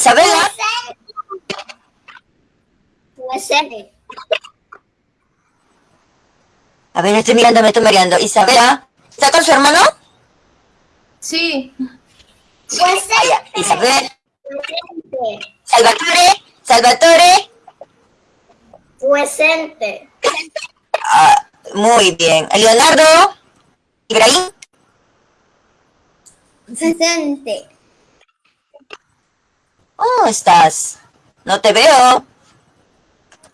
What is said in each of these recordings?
Isabela. Presente. A ver, estoy mirando, me estoy mareando. Isabela. ¿Está con su hermano? Sí. Presente. Ya. Isabel. Presente. Salvatore. Salvatore. Presente. Ah, muy bien. Leonardo. Ibrahim. Presente. ¿Cómo estás? No te veo.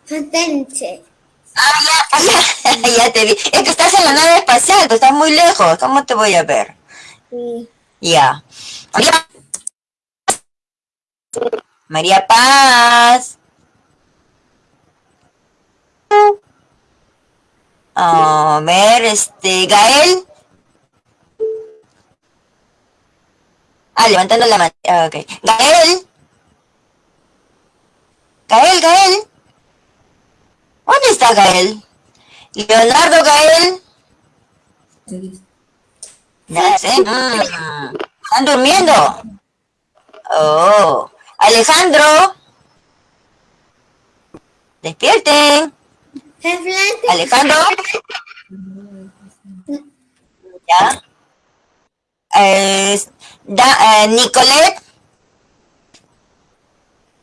Presente. Ah, ya, ya, ya te vi. Es que estás en la nave espacial, tú estás muy lejos. ¿Cómo te voy a ver? Sí. Ya. María. María Paz. A ver, este, Gael. Ah, levantando la mano. Ah, ok. Gael. Gael, Gael. ¿Dónde está Gael? Leonardo Gael. No sé. ¿Están durmiendo? Oh. Alejandro. Despierten. Alejandro. Ya. Eh, da- eh, Nicolette.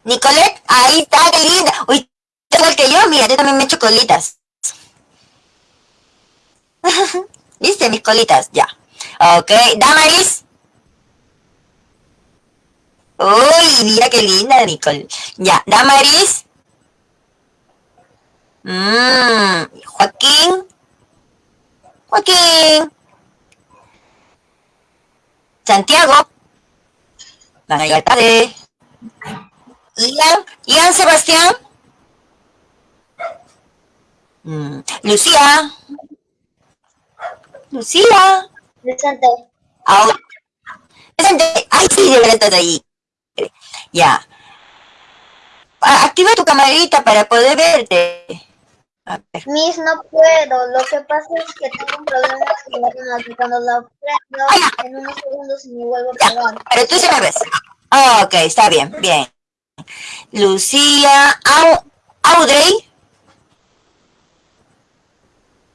Nicolette, ahí está, qué linda. Uy, igual que yo, mira, yo también me echo colitas. ¿Viste mis colitas? Ya. Ok, Damaris. Uy, mira qué linda, Nicole. Ya, Damaris. Mmm, Joaquín. Joaquín. Santiago. La tarde. Ian. Ian Sebastián. Mm, Lucía. Lucía. Presente. Ahora. Presente. Ay, sí, de verdad estás ahí. Ya. Activa tu camarita para poder verte. A ver. Miss, no puedo. Lo que pasa es que tengo un problema con cuando la prendo, en unos segundos se me vuelve a Ya, apagar. pero tú sí me ves. Ah, ok, está bien, bien. Lucía, Au- Audrey.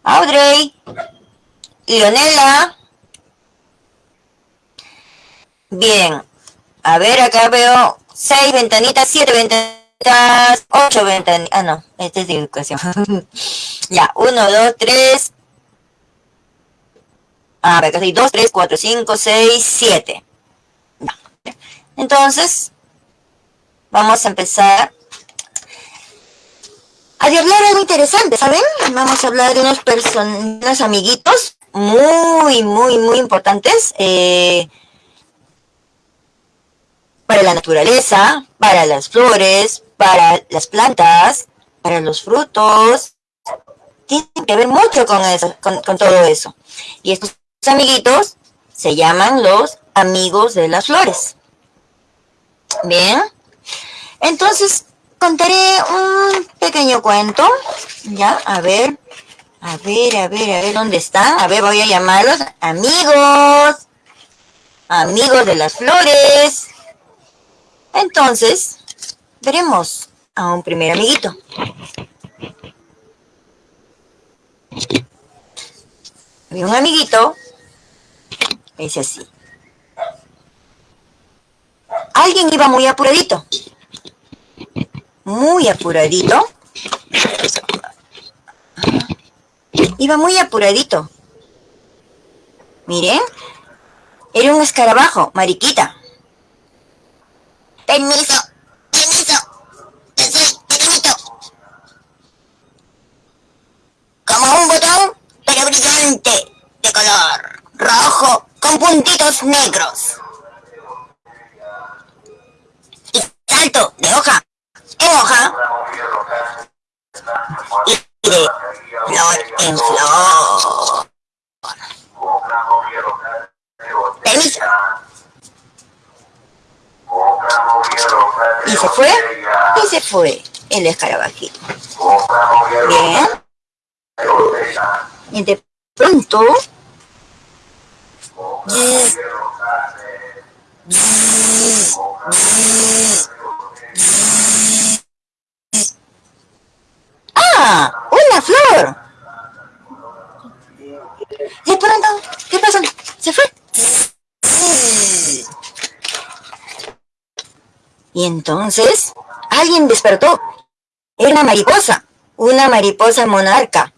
Audrey. Leonela. Bien. A ver, acá veo seis ventanitas, siete ventanitas, ocho ventanitas. Ah, no, este es de educación. ya, uno, dos, tres. A ver, acá hay dos, tres, cuatro, cinco, seis, siete. Entonces, vamos a empezar a hablar algo interesante, ¿saben? Vamos a hablar de unos, unos amiguitos muy, muy, muy importantes eh, para la naturaleza, para las flores, para las plantas, para los frutos. Tienen que ver mucho con, eso, con todo eso. Y estos amiguitos se llaman los amigos de las flores. Bien. Entonces, contaré un pequeño cuento. Ya, a ver. A ver, a ver, a ver, ¿dónde están? A ver, voy a llamarlos amigos. Amigos de las flores. Entonces, veremos a un primer amiguito. Había un amiguito. Dice así. Alguien iba muy apuradito. Muy apuradito. Iba muy apuradito. Miren. Era un escarabajo, mariquita. Permiso, permiso. Yo soy pequeñito. Como un botón, pero brillante, de color rojo, con puntitos negros. el escarabajito. Bien. Y de pronto... ¡Ah! ¡Una flor! De pronto, ¿qué pasó? Se fue. Y entonces, alguien despertó. Mariposa, una mariposa monarca.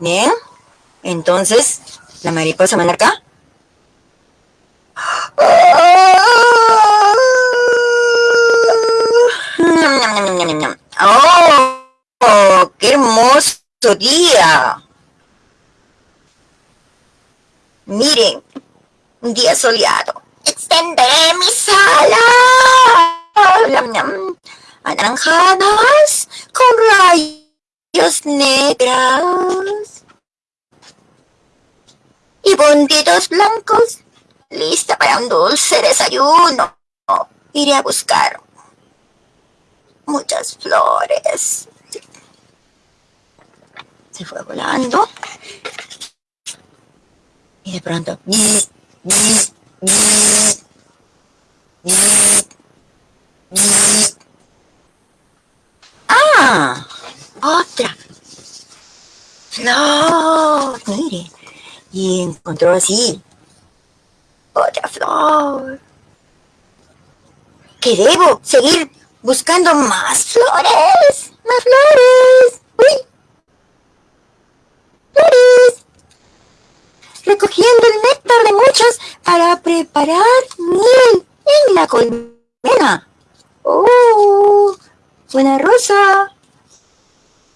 Bien, entonces la mariposa monarca. ¡Oh! ¡Qué hermoso día! Miren, un día soleado. Extenderé mis alas anaranjadas con rayos negros y puntitos blancos, lista para un dulce desayuno. Iré a buscar muchas flores. Se fue volando. Y de pronto... ¡Ah! ¡Otra! ¡Flor! Mire. Y encontró así. Otra flor. ¿Qué debo seguir buscando más flores, más flores. Uy. Flores. Recogiendo el néctar de muchas para preparar miel en la colmena. Oh, buena rosa.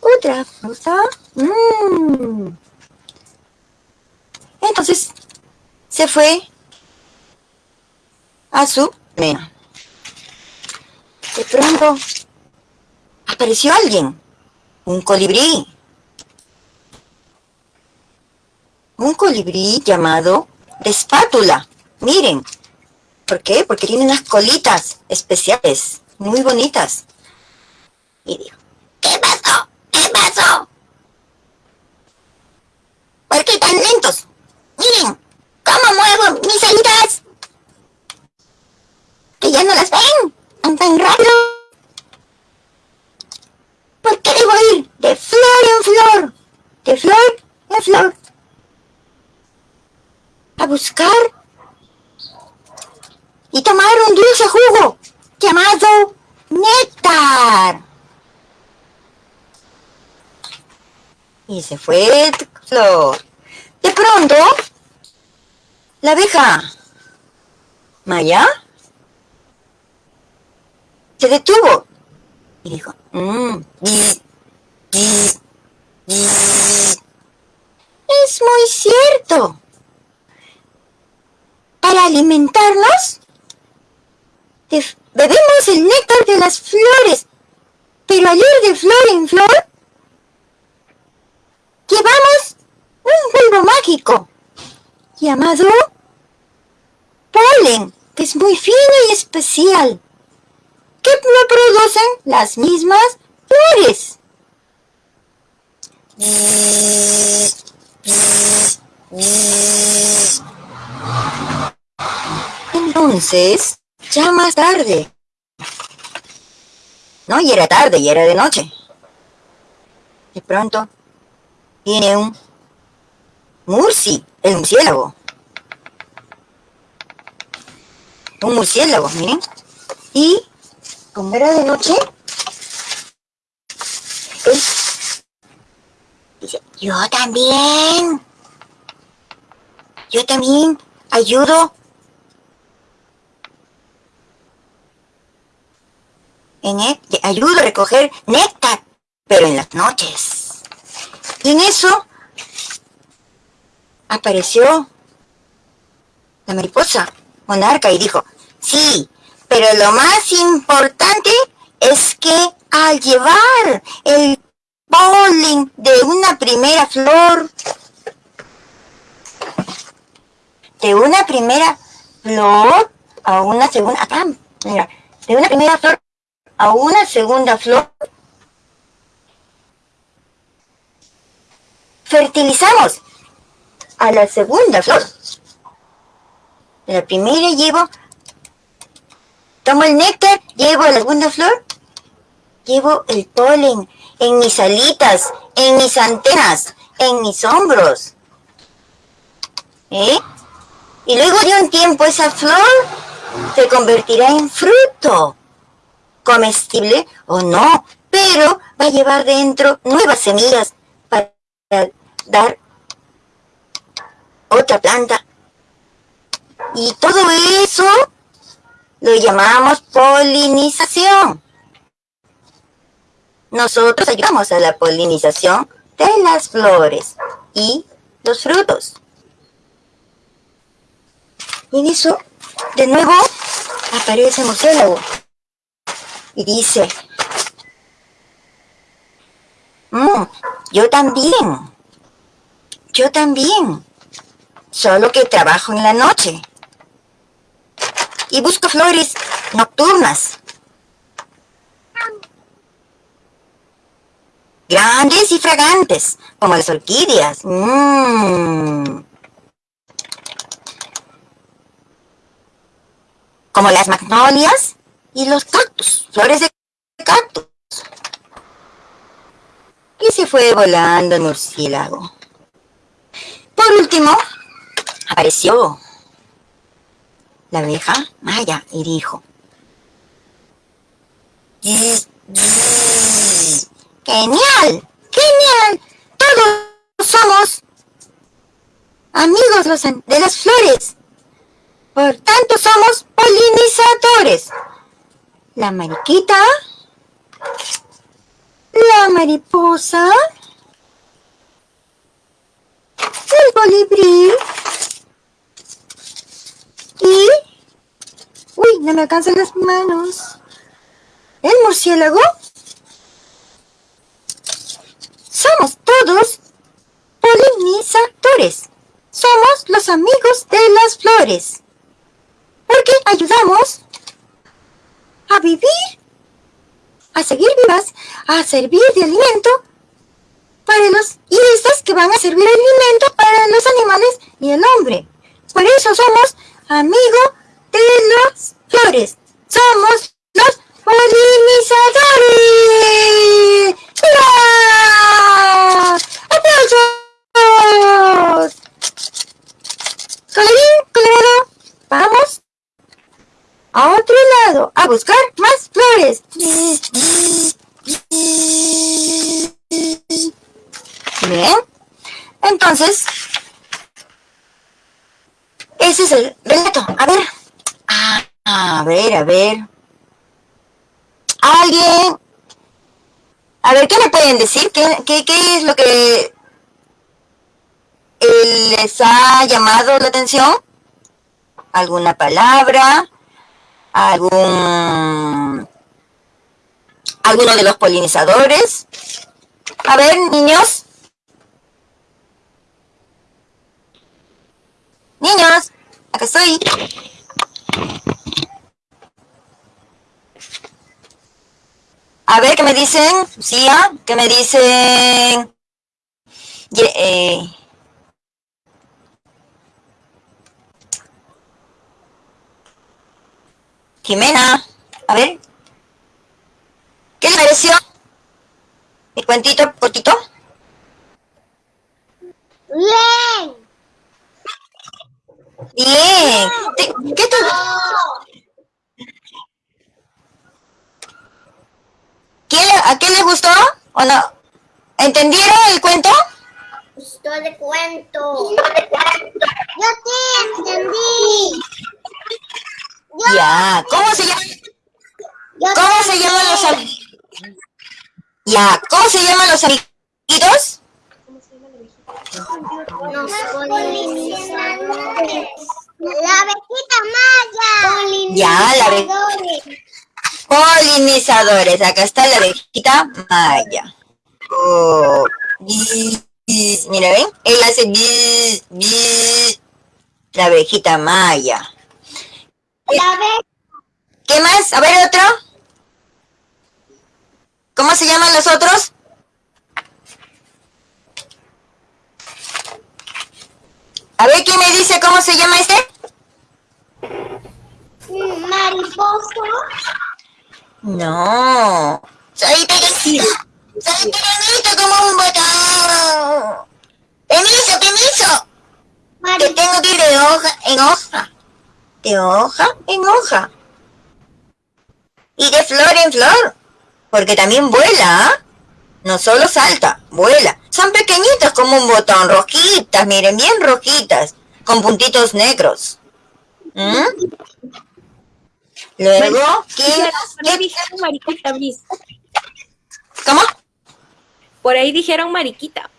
Otra rosa. Mmm. Entonces se fue a su mena de pronto apareció alguien, un colibrí. Un colibrí llamado de espátula. Miren, ¿por qué? Porque tiene unas colitas especiales, muy bonitas. Y dijo, ¿qué pasó? ¿Por qué tan lentos? Miren, ¿cómo muevo mis alitas? Que ya no las ven tan rápido? ¿Por qué debo ir de flor en flor? De flor en flor. A buscar y tomar un dulce jugo llamado néctar. Y se fue flor. De pronto, la abeja Maya se detuvo y dijo, mm, es muy cierto. Para alimentarnos, bebemos el néctar de las flores, pero al ir de flor en flor, llevamos un polvo mágico llamado polen, que es muy fino y especial que no producen las mismas flores. Entonces, ya más tarde. No, y era tarde, y era de noche. De pronto, viene un murci, el murciélago. Un murciélago, miren. Y como era de noche, dice, yo también, yo también ayudo en ayudo a recoger néctar, pero en las noches. Y en eso apareció la mariposa monarca y dijo, sí, pero lo más importante es que al llevar el polen de una primera flor, de una primera flor a una segunda, acá, mira, de una primera flor a una segunda flor, fertilizamos a la segunda flor. La primera llevo Tomo el néctar, llevo la segunda flor, llevo el polen en mis alitas, en mis antenas, en mis hombros. ¿eh? Y luego de un tiempo esa flor se convertirá en fruto, comestible o no, pero va a llevar dentro nuevas semillas para dar otra planta. Y todo eso lo llamamos polinización. Nosotros ayudamos a la polinización de las flores y los frutos. Y en eso, de nuevo, aparece el y dice, mm, yo también, yo también, solo que trabajo en la noche y busco flores nocturnas. Grandes y fragantes, como las orquídeas. Mm. Como las magnolias y los cactus, flores de cactus. Y se fue volando el murciélago. Por último, apareció la abeja Maya y dijo, ¡Genial! ¡Genial! Todos somos amigos de las flores. Por tanto, somos polinizadores. La mariquita, la mariposa, el colibrí, y... Uy, no me alcanzan las manos. ¿El murciélago? Somos todos polinizadores. Somos los amigos de las flores. Porque ayudamos a vivir, a seguir vivas, a servir de alimento para los... Y estas que van a servir de alimento para los animales y el hombre. Por eso somos amigo de las flores. Somos los polinizadores. ¡Hurra! ¡Aplausos! Colorín colorado, vamos a otro lado a buscar más flores. Bien, entonces ese es el relato. A ver. Ah, a ver, a ver. ¿Alguien? A ver, ¿qué me pueden decir? ¿Qué, qué, qué es lo que les ha llamado la atención? ¿Alguna palabra? ¿Algún... alguno de los polinizadores? A ver, niños. Niños, acá estoy. A ver, ¿qué me dicen? Lucía, ¿qué me dicen? Eh, Jimena, a ver. ¿Qué le pareció? ¿Mi cuentito cortito? Bien. Bien. ¿Qué tú? ¿A qué les gustó o no? ¿Entendieron el cuento? Gustó el cuento. Yo sí entendí. ya, ¿cómo se llama? ¿Cómo se llaman los? Ya, ¿cómo se llaman los amiguitos? Los polinizadores. La abejita maya. Ya, la abejita. Polinizadores. Acá está la abejita maya. Oh, mira, ¿ven? Él hace la abejita maya. ¿Qué más? A ver, otro. ¿Cómo se llaman los otros? A ver, ¿quién me dice cómo se llama este? Mariposa. No. Soy pequeñito. Soy pequeñito como un botón. Permiso, permiso. que tengo que ir de hoja en hoja, de hoja en hoja, y de flor en flor, porque también vuela, ¿ah? no solo salta, vuela. Son pequeñitas como un botón, rojitas, miren, bien rojitas, con puntitos negros. ¿Mm? Luego, ¿qué, Por ahí dijeron mariquita, Bris. ¿Cómo? Por ahí dijeron mariquita.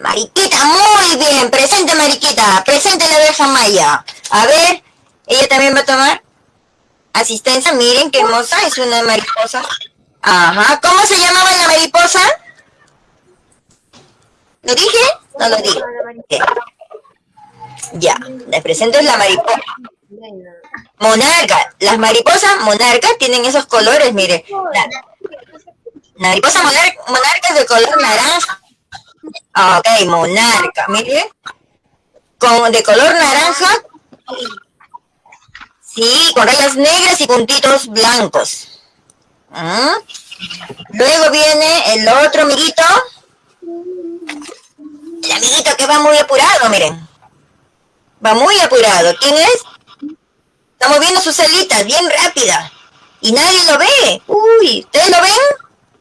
Mariquita, muy bien. Presente, Mariquita. Presente la abeja Maya. A ver, ella también va a tomar asistencia. Miren qué hermosa. Es una mariposa. Ajá. ¿Cómo se llamaba la mariposa? ¿Lo dije? No lo dije. Ya. Les presento la mariposa. Monarca. Las mariposas monarcas tienen esos colores, mire. La, mariposa monarca, monarca es de color naranja. Ok, monarca, mire. Con, de color naranja. Sí, con rayas negras y puntitos blancos. ¿Ah? Luego viene el otro amiguito. El amiguito que va muy apurado, miren. Va muy apurado. ¿Quién es? Está moviendo sus alitas bien rápida. Y nadie lo ve. Uy, ¿ustedes lo ven?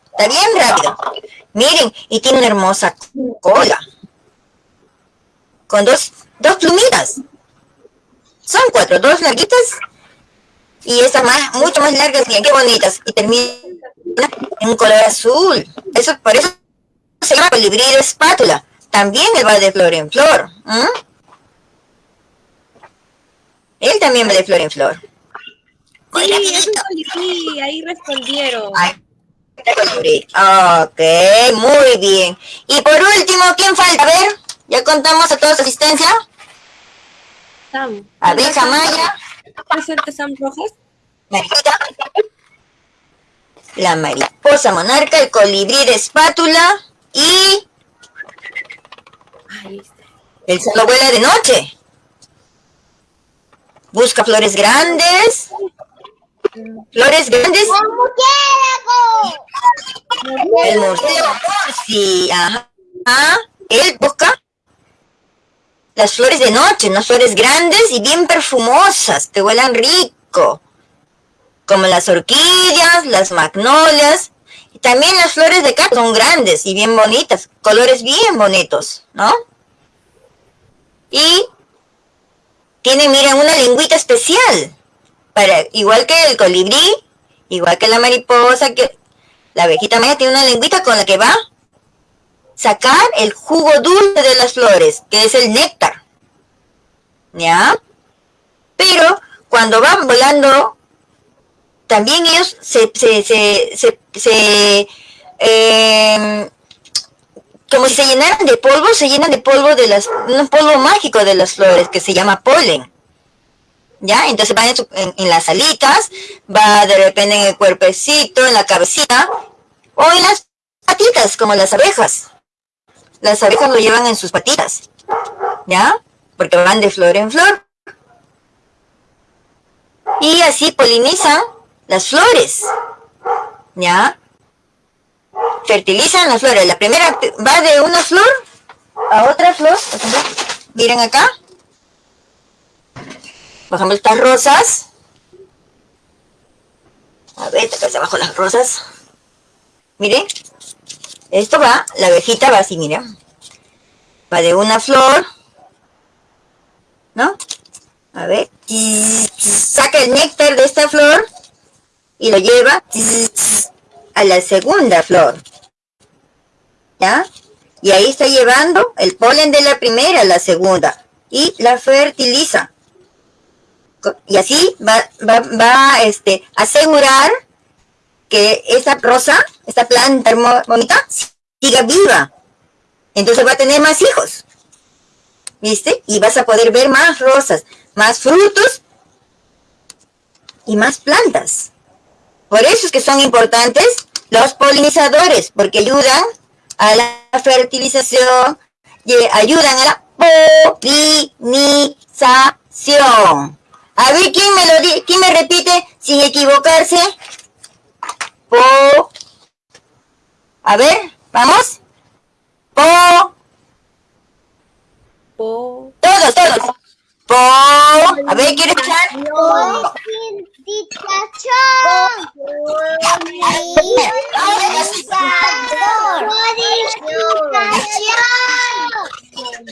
Está bien rápido. Miren, y tiene una hermosa cola. Con dos, dos plumitas. Son cuatro, dos larguitas. Y estas más, mucho más largas, miren qué bonitas. Y termina en un color azul. Eso, por eso se llama colibrí de espátula. También él va de flor en flor. ¿m? Él también va de flor en flor. Sí, es un colibrí, ahí respondieron. Ay, este colibrí. Ok, muy bien. Y por último, ¿quién falta? A ver, ya contamos a toda su asistencia. Sam. Abeja Maya, ¿Presente Sam Rojas? Mariquita, la mariposa monarca, el colibrí de espátula y el solo vuela de noche. Busca flores grandes. Flores grandes. El murciélago sí, ajá. Él busca las flores de noche, unas flores grandes y bien perfumosas, que huelan rico. Como las orquídeas, las magnolias. También las flores de cactus son grandes y bien bonitas, colores bien bonitos, ¿no? Y tiene, miren, una lengüita especial. Para, igual que el colibrí, igual que la mariposa, que la abejita maya tiene una lengüita con la que va a sacar el jugo dulce de las flores, que es el néctar. ¿Ya? Pero cuando van volando, también ellos se, se, se, se, eh, como si se llenaran de polvo, se llenan de polvo de las, un polvo mágico de las flores que se llama polen. ¿Ya? Entonces va en, su- en- en las alitas, va de repente en el cuerpecito, en la cabecita, o en las patitas, como las abejas. Las abejas lo llevan en sus patitas. ¿Ya? Porque van de flor en flor. Y así polinizan las flores. ¿Ya? fertilizan las flores. La primera va de una flor a otra flor. Miren acá. Ejemplo, estas rosas. A ver, acá abajo las rosas. Miren. Esto va, la abejita va así, miren. Va de una flor. ¿No? A ver. Saca el néctar de esta flor y lo lleva a la segunda flor. ¿Ya? Y ahí está llevando el polen de la primera a la segunda. Y la fertiliza. Y así va, va, va este, a asegurar que esa rosa, esta planta bonita, siga viva. Entonces va a tener más hijos. ¿Viste? Y vas a poder ver más rosas, más frutos y más plantas. Por eso es que son importantes los polinizadores, porque ayudan a la fertilización y ayudan a la polinización. A ver, ¿quién me lo di quién me repite sin equivocarse? Po. A ver, vamos. Po. Po. Todos, todos. Po. A ver, ¿quieres escuchar?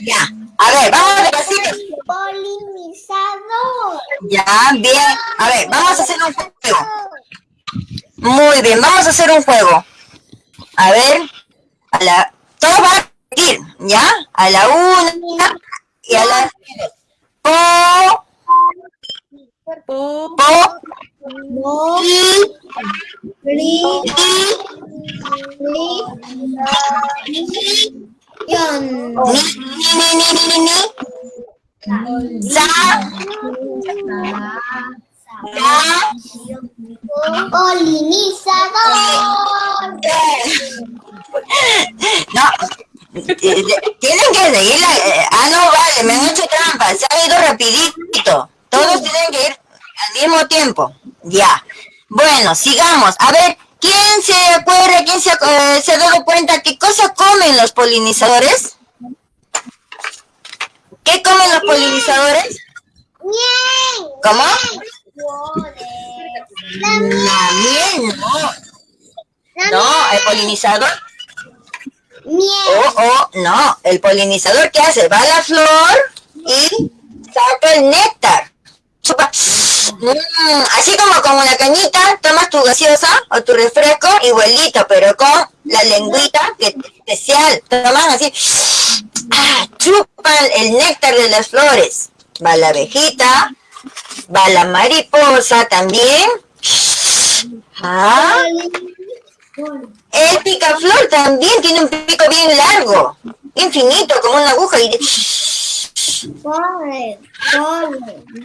Ya. A ver, vamos despacito. Polinizador. Ya, bien. A ver, vamos a hacer un juego. Muy bien, vamos a hacer un juego. A ver, a la, todos van a repetir, ¿ya? A la una y a la po, Po. po, No. y, Ri. y, Yon. ni, ni, ni, ni, ni, ni, sa, ya, Polinizador. No, eh, eh, tienen que seguirla. eh, Ah, no, vale, me han hecho trampa. Se ha ido rapidito. Todos tienen que ir al mismo tiempo. Ya. Bueno, sigamos. A ver, ¿quién se acuerda, quién se, eh, se ha dado cuenta qué cosa comen los polinizadores? ¿Qué comen los polinizadores? Miel. ¿Cómo? La miel. La miel, no. La No, el polinizador. Oh, oh, no. El polinizador, ¿qué hace? Va a la flor y saca el néctar. Chupa. Mm, así como con una cañita, tomas tu gaseosa o tu refresco igualito, pero con la lengüita que especial. Toman así. Ah, chupan el néctar de las flores. Va la abejita, va la mariposa también. Ah, el picaflor también tiene un pico bien largo, infinito, como una aguja. Y. Polen.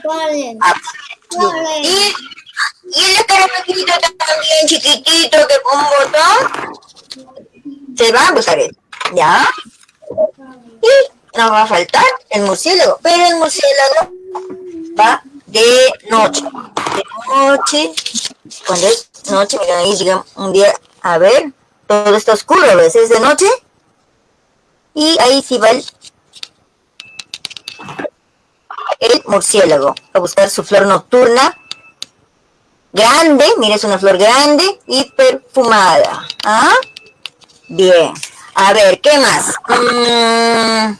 Polen. Ah, y, y el escarafelito también chiquitito que con un botón se va a usar él. ¿Ya? Y nos va a faltar el murciélago, pero el murciélago va de noche. De noche, cuando es noche, miren ahí llega un día, a ver, todo está oscuro, ¿ves? Es de noche. Y ahí sí va el, el murciélago a buscar su flor nocturna grande, mira, es una flor grande y perfumada. ¿Ah? Bien. A ver, ¿qué más? Mm.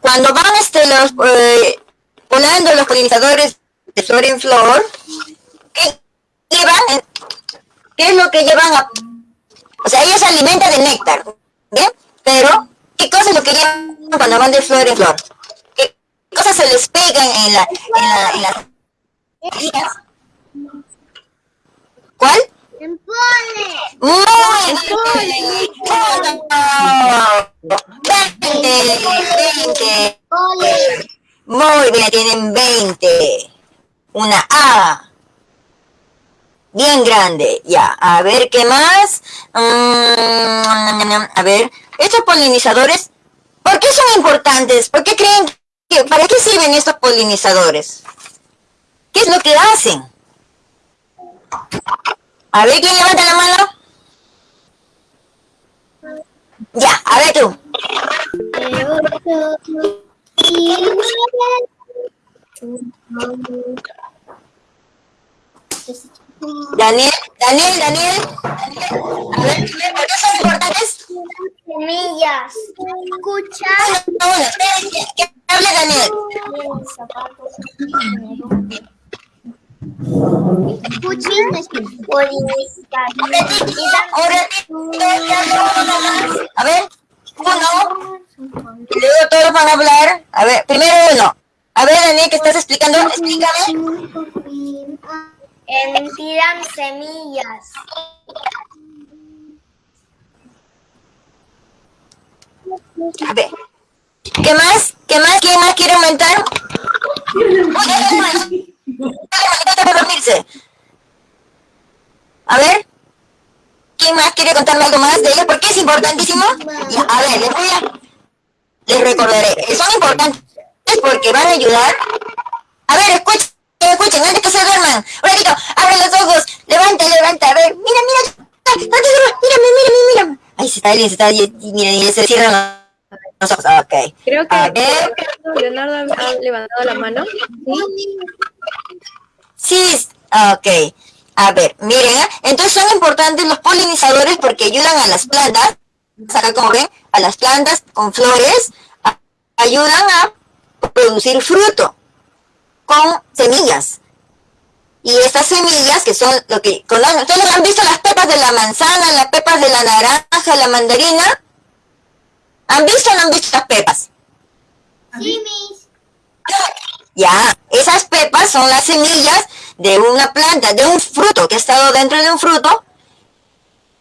Cuando van este, los, eh, volando los polinizadores de flor en flor, ¿qué llevan? ¿Qué es lo que llevan? A, o sea, ellos se alimentan de néctar, ¿bien? Pero, ¿qué cosa es lo que llevan cuando van de flor en flor? ¿Qué cosas se les pegan en la, en la, en heridas? ¿Cuál? En polen. Muy bien. Veinte, veinte. Polen. Muy bien, tienen 20. Una A. Bien grande. Ya, a ver qué más. Mm, a ver, estos polinizadores, ¿por qué son importantes? ¿Por qué creen que, para qué sirven estos polinizadores? ¿Qué es lo que hacen? A ver, ¿quién levanta la mano? Ya, a ver tú. Daniel, Daniel, Daniel. A ver, ¿por qué son importantes? Semillas. Escucha. Uno, uno, espérense, que Daniel. Que hable más. A ver, uno. Y luego todos van a hablar. A ver, primero uno. A ver, Daniel, ¿qué estás explicando? Explícame. Emitirán semillas. A ver. ¿Qué más? ¿Qué más? ¿Quién más quiere aumentar? A ver. ¿Quién más quiere contarme algo más de ella? Porque es importantísimo. A ver, les voy a... Les recordaré. Son importantes porque van a ayudar. A ver, escuchen, escuchen, antes que se duerman. Un ratito, abren los ojos. Levanta, levanta. A ver, mira, mira. No te duermas. Mírame, mírame, mírame. Ahí y se está, y se está, y, miren, y se cierran los ojos. Ok. Creo que A ver. Leonardo ha levantado la mano. Sí, ok. A ver, miren, ¿eh? entonces son importantes los polinizadores porque ayudan a las plantas, acá como ven, a las plantas con flores, a- ayudan a producir fruto con semillas. Y estas semillas que son lo que conocen, ¿ustedes han visto las pepas de la manzana, las pepas de la naranja, la mandarina? ¿Han visto o no han visto las pepas? Sí, mis. Ya, esas pepas son las semillas de una planta, de un fruto que ha estado dentro de un fruto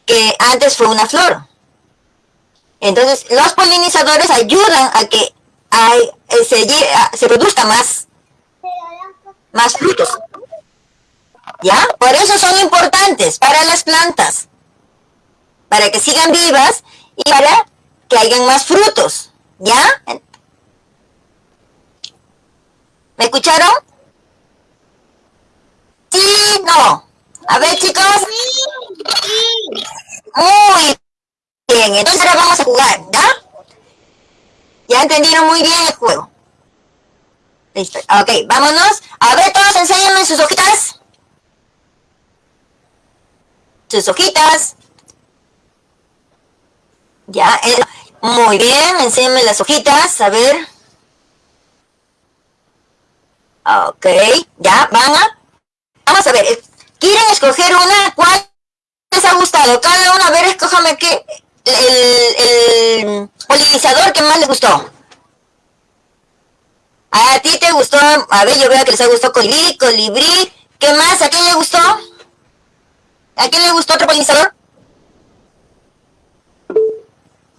que antes fue una flor. Entonces, los polinizadores ayudan a que hay- eh, se, lle- a- se produzca más, más frutos. ¿Ya? Por eso son importantes para las plantas, para que sigan vivas y para que hayan más frutos. ¿Ya? ¿Me escucharon? Sí, no. A ver, chicos. Muy bien. Entonces ahora vamos a jugar, ¿ya? Ya entendieron muy bien el juego. Listo. Ok, vámonos. A ver, todos enséñenme sus hojitas. Sus hojitas. Ya, eh, muy bien. Enséñenme las hojitas. A ver. Ok, ya, van a... Vamos a ver, eh, ¿quieren escoger una? ¿Cuál les ha gustado? Cada uno, a ver, escójame qué... El, el polinizador que más les gustó. A ti te gustó, a ver, yo veo que les ha gustado colibrí, colibrí. ¿Qué más? ¿A quién le gustó? ¿A quién le gustó otro polinizador?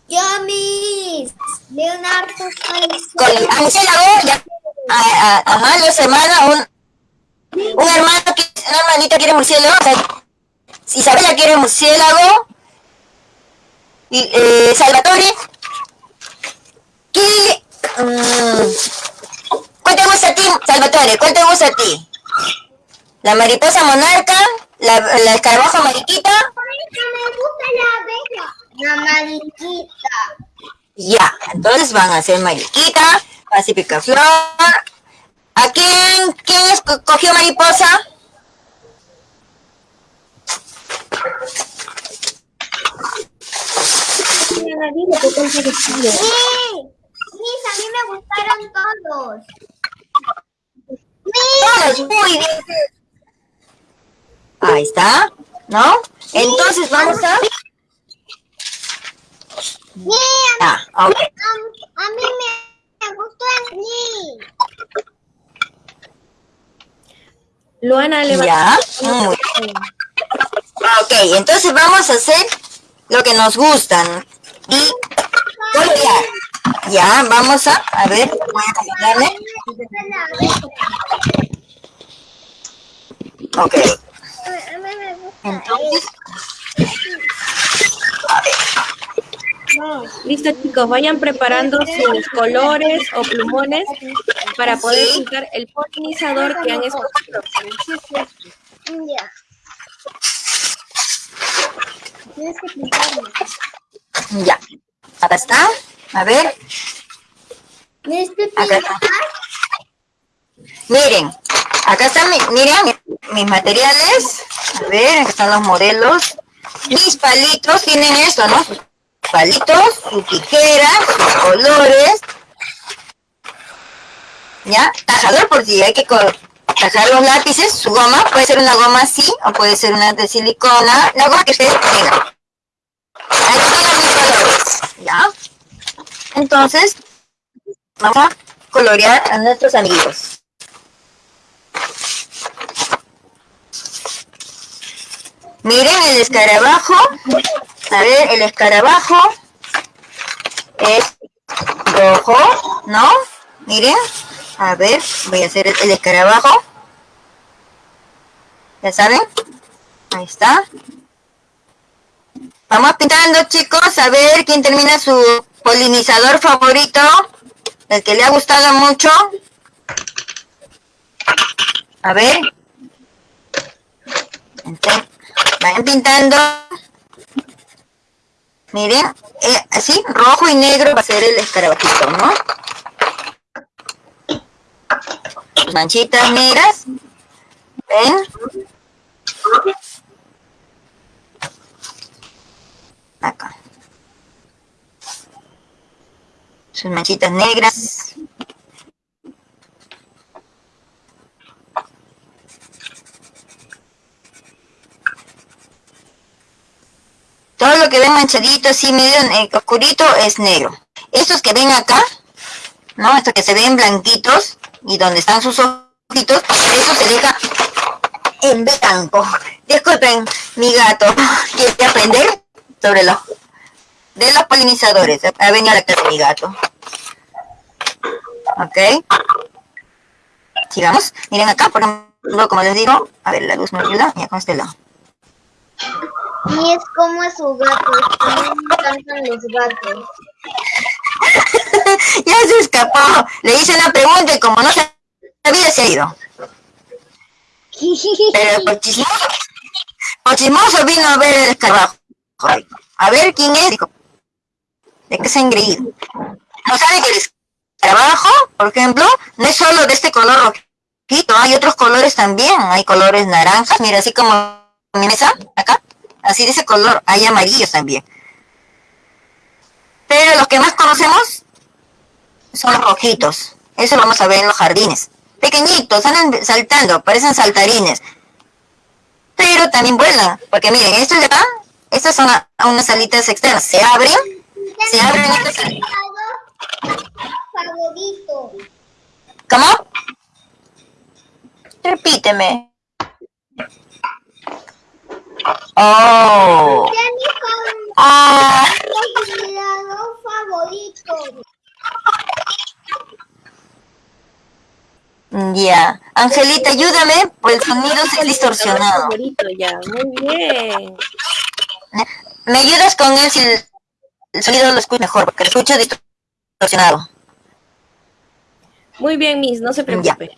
Yo, mis. Leonardo. Col- a murciélago, ya. A- a- ajá, los hermanos, un, un hermano, que, una hermanita quiere murciélago, o sea, Isabela quiere murciélago, y eh, Salvatore, ¿qué, mm, ¿cuál te gusta a ti, Salvatore? ¿Cuál te gusta a ti? ¿La mariposa monarca? ¿La, la escarabajo mariquita? me gusta la abeja. La mariquita. Ya, entonces van a hacer mariquita, pacífica flor. ¿A quién, quién esco- cogió mariposa? Sí. Mis, a mí me gustaron todos. Todos, muy bien. Ahí está, ¿no? Entonces vamos a... Mis, Ah, ok. a, a mí me, gustó el mí. Luana levantó. Ya, muy bien. Ok, entonces vamos a hacer lo que nos gustan. Y colorear. Ya, vamos a, a ver, voy a acompañarme. Ok, entonces, Listo, chicos, vayan preparando sus colores o plumones para poder pintar el polinizador que han escogido. Ya. Tienes que pintarlo. ya. Acá está. A ver, Tienes que acá está. Miren, acá están, mi- miren mi- mis materiales. A ver, acá están los modelos. Mis palitos tienen esto, ¿no? Palitos, su tijera, sus colores. ¿Ya? Tajador por si hay que tajar los lápices, su goma. Puede ser una goma así o puede ser una de silicona. La goma que ustedes tengan. Aquí están mis colores. ¿Ya? Entonces, vamos a colorear a nuestros amigos. Miren el escarabajo. A ver, el escarabajo es rojo, ¿no? Miren. A ver, voy a hacer el escarabajo. ¿Ya saben? Ahí está. Vamos pintando, chicos, a ver quién termina su polinizador favorito, el que le ha gustado mucho. A ver. Entonces, vayan pintando. Miren, eh, así, rojo y negro va a ser el escarabajito, ¿no? Manchitas negras. ¿Ven? Acá. Sus manchitas negras. Todo lo que ven manchadito, así medio eh, oscurito, es negro. Estos que ven acá, ¿no? Estos que se ven blanquitos y donde están sus ojitos, eso se deja en blanco. Disculpen, mi gato quiere aprender sobre los de los polinizadores. Ha venido a la casa mi gato. Ok. Sigamos. Miren acá, por ejemplo, como les digo, a ver, la luz me ayuda. Mira, con este lado. Y es como es su gato. A mí me encantan los gatos. ya se escapó. Le hice una pregunta y como no se ha ido. Pero por chismoso, vino a ver el escarabajo. A ver quién es. ¿de qué se ha engreído? No sabe que el escarabajo, por ejemplo, no es solo de este color rojito, hay otros colores también. Hay colores naranjas, mira, así como mi mesa, acá. Así de ese color, hay amarillos también. Pero los que más conocemos son los rojitos. Eso lo vamos a ver en los jardines. Pequeñitos, andan saltando, parecen saltarines. Pero también vuelan. Porque miren, estos de acá, estas son a- a unas alitas externas. Se abren, se abren estas alitas. Favorito. ¿Cómo? Repíteme. Oh. Ya mi favorito. Ah. Considerado favorito. Ya. Angelita, ayúdame, pues el sonido se ha distorsionado. Favorito ya, muy bien. ¿Me ayudas con él si el, el sonido lo escucho mejor? Porque lo escucho distorsionado. Muy bien, Miss, no se preocupe.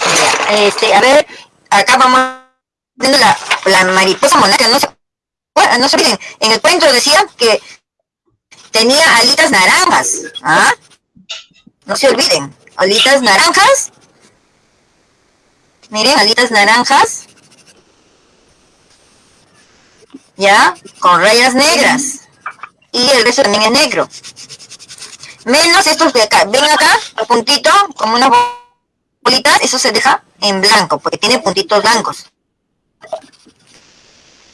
Ya, Este, a ver, acá vamos la, la mariposa monarca. No se, no se olviden, en el cuento decía que tenía alitas naranjas. ¿Ah? No se olviden, alitas naranjas. Miren, alitas naranjas. Ya, con rayas negras. Y el resto también es negro. Menos estos de acá. Ven acá, el puntito, como una bolita, eso se deja en blanco, porque tiene puntitos blancos.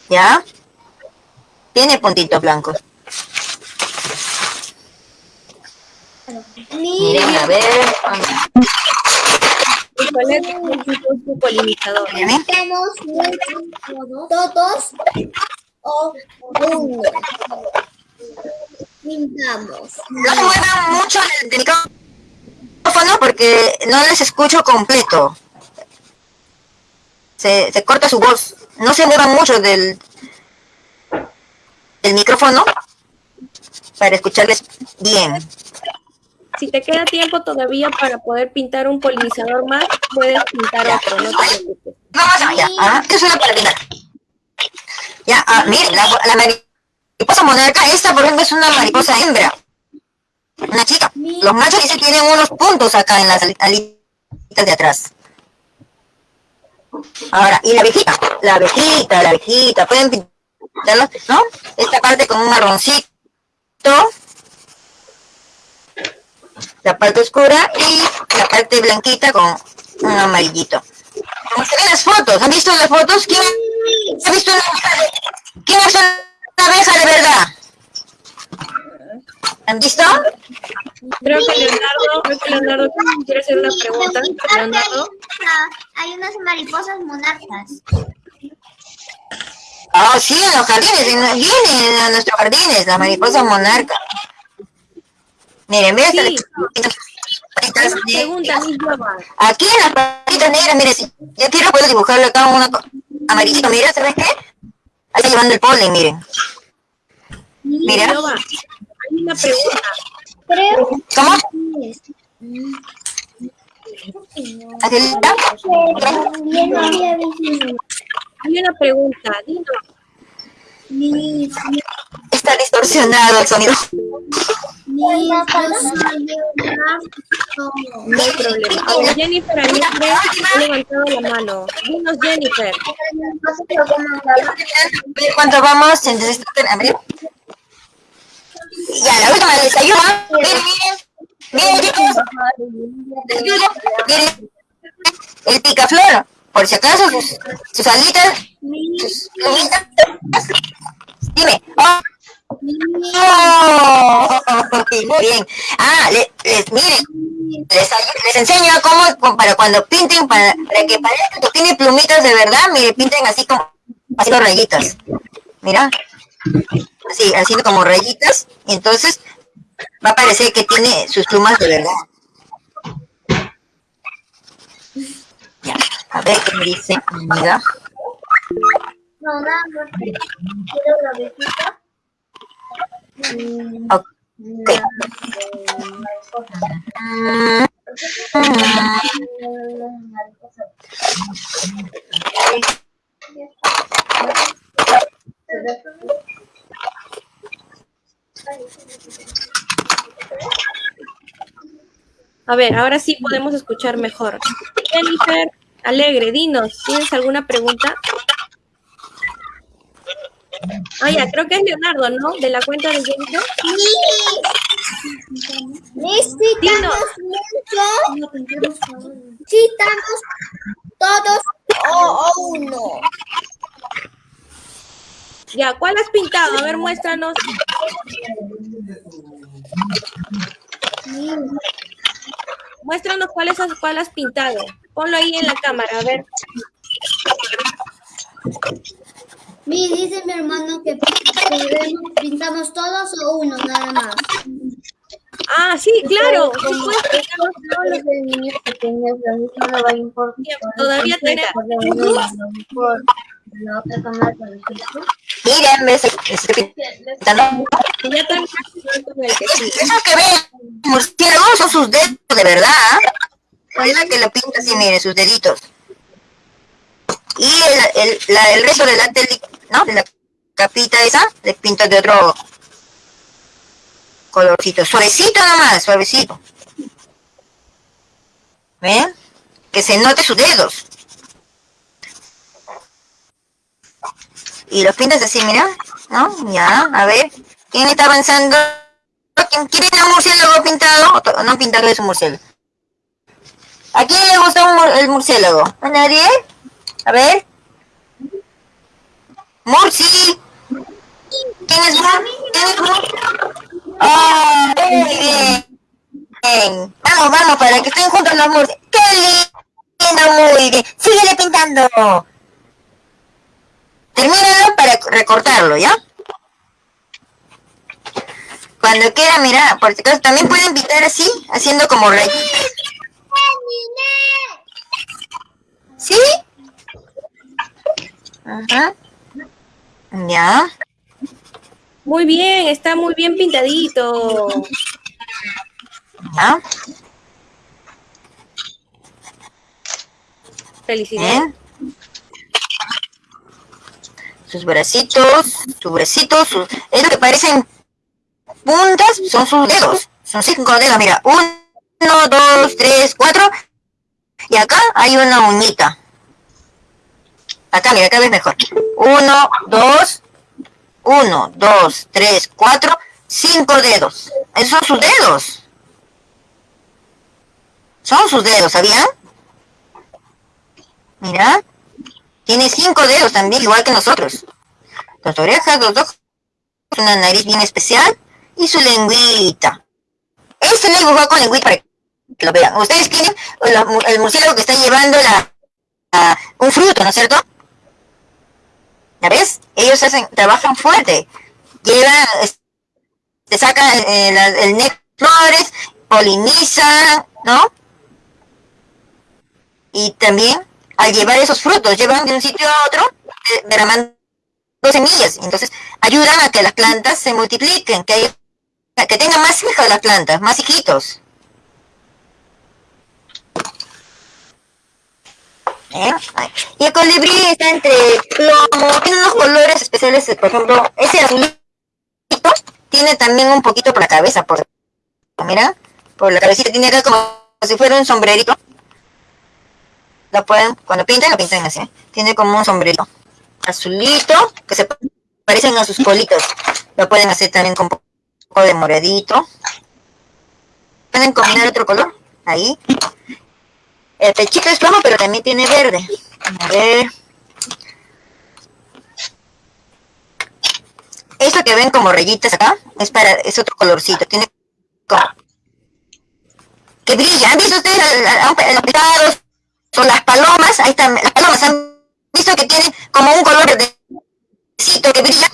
¿Ya? Tiene puntitos blancos. Miren, a ver. ¿Y ¿Cuál es? Miren, Pintamos todos o uno. Pintamos. No se muevan mucho del micrófono porque no les escucho completo. Se, se corta su voz. No se muevan mucho del, del micrófono para escucharles bien. Si te queda tiempo todavía para poder pintar un polinizador más, puedes pintar otro, no te preocupes. Vamos allá. Ah, es una para terminar. Ya, ah, miren, la, la mariposa monarca, esta por ejemplo es una mariposa hembra. Una chica. Los machos que tienen unos puntos acá en las ali- alitas de atrás. Ahora, y la abejita, la abejita, la abejita, pueden pintarlo, ¿no? Esta parte con un marroncito, la parte oscura y la parte blanquita con un amarillito. Como se ven las fotos, ¿han visto las fotos? ¿Quién ha visto una abeja de, ¿quién ha visto una abeja de verdad? ¿Han visto? Creo que Leonardo, creo que Leonardo quiere hacer una pregunta. Leonardo, Hay unas mariposas monarcas. Ah, sí, en los jardines, en- vienen a nuestros jardines, las mariposas monarca. Miren, vean Sí. estas hay patitas una negras. pregunta, Miss Yoba. Aquí en las patitas negras, miren, si yo quiero puedo dibujarle acá una amarillito, mira, ¿sabes qué? Ahí está llevando el polen, miren. Mira, hay una pregunta. Creo ¿cómo? También había visto Hay una pregunta, dinos. mis está distorsionado el sonido. No hay problema. Jennifer Alegre ha levantado la mano. Dinos, Jennifer. Cuánto vamos. Entonces, a ver. Ya, la última les ayuda. Miren, miren. Miren, chicos. Miren, miren. El picaflor. Por si acaso, sus, sus alitas. Sus plumitas. Dime. Oh. Oh, muy bien. Ah, le- les, miren, les, les enseño cómo, para cuando pinten, para, para que parezca que tiene plumitas de verdad, mire, pinten así como, haciendo rayitas. Mira, así, haciendo como rayitas, entonces va a parecer que tiene sus plumas de verdad. Ya, a ver qué me dice, amiga. No, nada más. Quiero la besita. Mm, Ok. mariposa. Mm, Mariposa. A ver, ahora sí podemos escuchar mejor. Jennifer Alegre, dinos, ¿tienes alguna pregunta? Ah, ya, creo que es Leonardo, ¿no? De la cuenta de Jennifer. Necesitamos mucho. Necesitamos todos o, o uno. Ya, ¿cuál has pintado? A ver, muéstranos. Muéstranos cuál, es, cuál has pintado. Ponlo ahí en la cámara, a ver. Mi dice mi hermano que pintamos todos o uno nada más. Ah, sí, claro. sí puedes pintar. todos los de niños pequeños, lo mismo no va a importar. Todavía tenemos. La otra cámara con el gesto. Miren, ves, estoy pintando. Y ya terminaste con el que sí. Esos que ven, murciélagos son sus dedos, de verdad. ¿ah? Parece que lo pinta así, miren, sus deditos. Y el, el, la, el resto de la ¿no? De la capita esa, le pinto de otro colorcito. Suavecito nomás, suavecito. ¿Ven? Que se note sus dedos. Y los pintas así, mira, ¿no? Ya, a ver. ¿Quién está avanzando? ¿Quién tiene un murciélago pintado? ¿O to- no pintado es un murciélago? ¿A quién le gusta mur- el murciélago? ¿A nadie? A ver. Murci. ¿Quién es Murci? ¡Ah! muy bien! Vamos, vamos, para que estén juntos los Murci. ¡Qué lindo! Muy bien. Síguele pintando. Termínalo para recortarlo, ¿ya? Cuando quiera, mira, por si acaso, también pueden pintar así, haciendo como rayitas. ¿Sí? Ajá. Ya. Muy bien, está muy bien pintadito. Ya. Felicidades. Bien. Sus bracitos, sus bracitos, sus... es lo que parecen puntas, son sus dedos. Son cinco dedos, mira. Uno, dos, tres, cuatro. Y acá hay una uñita. Acá, mira, acá ves mejor. Uno, dos, uno, dos, tres, cuatro, cinco dedos. Esos son sus dedos. Son sus dedos, ¿sabían? Mira. Tiene cinco dedos también, igual que nosotros. Dos orejas, dos ojos, una nariz bien especial y su lengüita. Este le dibujó con lengüita para que lo vean. Ustedes tienen el, murciélago que está llevando la, un fruto, ¿no es cierto? ¿Ya ves? Ellos hacen, trabajan fuerte. Llevan, te sacan eh, la- el néctar flores, polinizan, ¿no? Y también al llevar esos frutos, llevan de un sitio a otro eh, derramando semillas. Entonces ayudan a que las plantas se multipliquen, que, que tengan más hijos las plantas, más hijitos. ¿Eh? Y el colibrí está entre plomo, tiene unos colores especiales, por ejemplo, ese azulito tiene también un poquito por la cabeza, por mira, por la cabecita tiene como si fuera un sombrerito. Lo pueden, cuando pinten, lo pintan así. ¿eh? Tiene como un sombrerito azulito, que se parecen a sus colitos. Lo pueden hacer también con un poco de moradito. Pueden combinar otro color, ahí. El pechito es rojo, pero también tiene verde. A ver. Esto que ven como rayitas acá, es para, es otro colorcito. Tiene como, que brilla. ¿Han visto ustedes los pescados o las palomas? Ahí están, las palomas han visto que tienen como un color verdecito que brilla.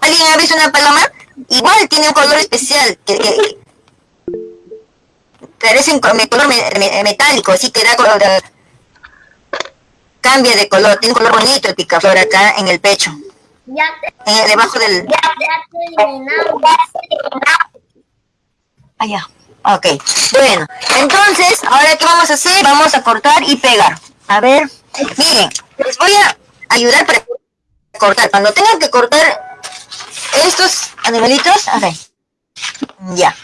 ¿Alguien ha visto una paloma? Igual tiene un color especial que, que parece un color metálico, así que da color, cambia de color, tiene un color bonito el picaflor acá en el pecho. Ya debajo del... Ya, Allá. Ok. Bueno, entonces, ahora qué vamos a hacer? Vamos a cortar y pegar. A ver, miren, les voy a ayudar para cortar. Cuando tengan que cortar estos animalitos, a ver. Ya.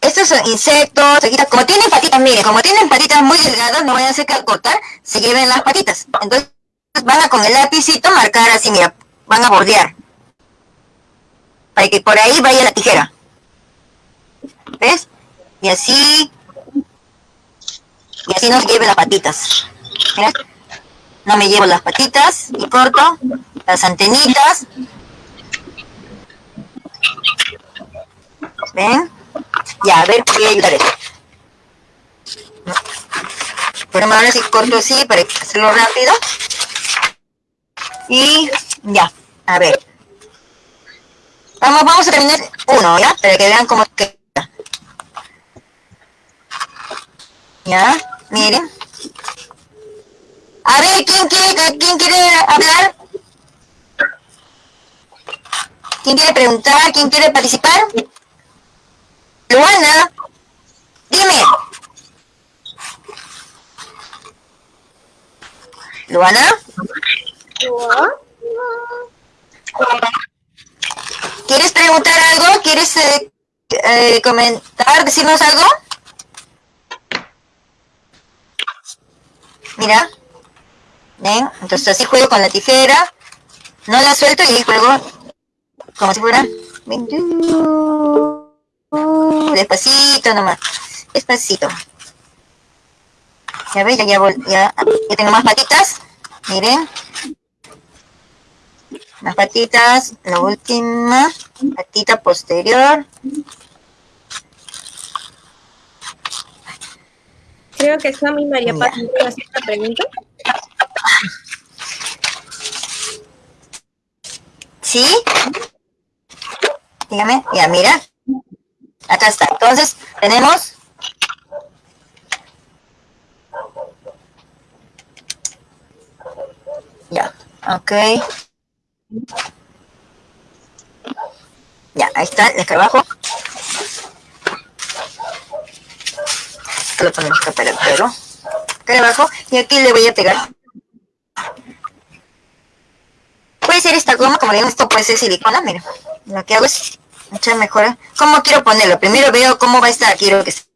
Estos son insectos, como tienen patitas, miren, como tienen patitas muy delgadas, no vayan a hacer que al cortar se lleven las patitas. Entonces van a con el lapicito marcar así, mira, van a bordear. Para que por ahí vaya la tijera. ¿Ves? Y así, y así nos lleve las patitas. Mira, no me llevo las patitas y corto las antenitas. ¿Ven? Ya, a ver, voy a ayudar esto. Pero ahora sí corto así para hacerlo rápido. Y ya, a ver. Vamos, vamos a terminar uno, ¿ya? Para que vean cómo queda. Ya, miren. A ver, ¿quién quiere, quién quiere hablar? ¿Quién quiere preguntar? ¿Quién quiere participar? Luana, dime. Luana. ¿Quieres preguntar algo? ¿Quieres eh, eh, comentar, decirnos algo? Mira. ¿Ven? Entonces así juego con la tijera. No la suelto y juego como si fuera... Despacito nomás. Despacito. Ya ven, ya, ya, ya, ya tengo más patitas. Miren. Las patitas. La última. Patita posterior. Creo que Sammy María Paz me hacer esta pregunta. ¿Sí? Dígame. Ya, mira. Acá está. Entonces, tenemos... Ya, ok. Ya, ahí está el escarabajo. Lo acá abajo. Y aquí le voy a pegar. Puede ser esta goma, como digo, esto puede ser silicona, mira. Lo que hago es mucha mejora. ¿Cómo quiero ponerlo? Primero veo cómo va a estar. Quiero que esté